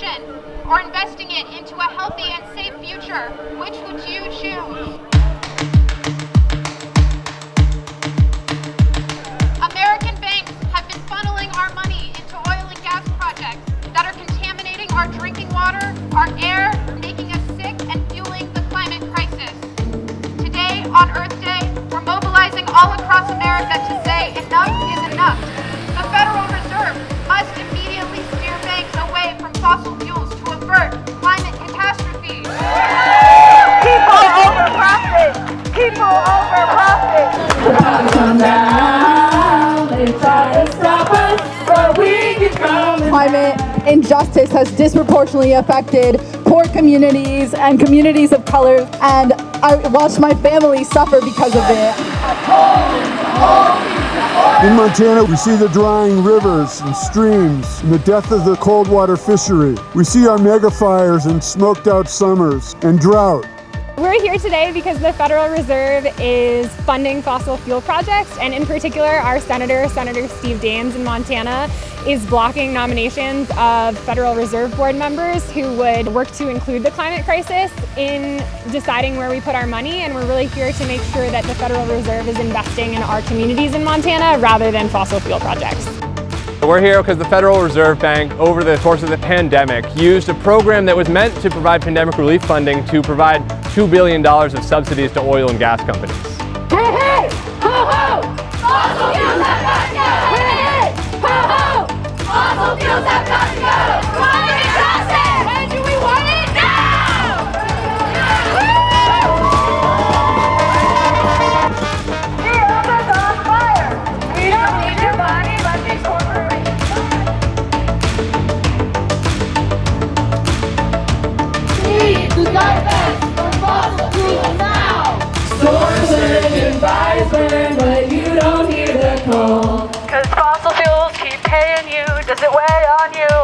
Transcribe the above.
billion or investing it into a healthy and safe future, which would you choose? American banks have been funneling our money into oil and gas projects that are contaminating our drinking water, our air, making profit. come. They try to stop us, but we. Climate injustice has disproportionately affected poor communities and communities of color, and I watched my family suffer because of it. In Montana, we see the drying rivers and streams and the death of the cold water fishery. We see our mega fires and smoked out summers and drought. We're here today because the Federal Reserve is funding fossil fuel projects, and in particular, our Senator, Senator Steve Daines in Montana, is blocking nominations of Federal Reserve Board members who would work to include the climate crisis in deciding where we put our money, and we're really here to make sure that the Federal Reserve is investing in our communities in Montana rather than fossil fuel projects. We're here because the Federal Reserve Bank, over the course of the pandemic, used a program that was meant to provide pandemic relief funding to provide $2 billion of subsidies to oil and gas companies. Paying you. Does it weigh on you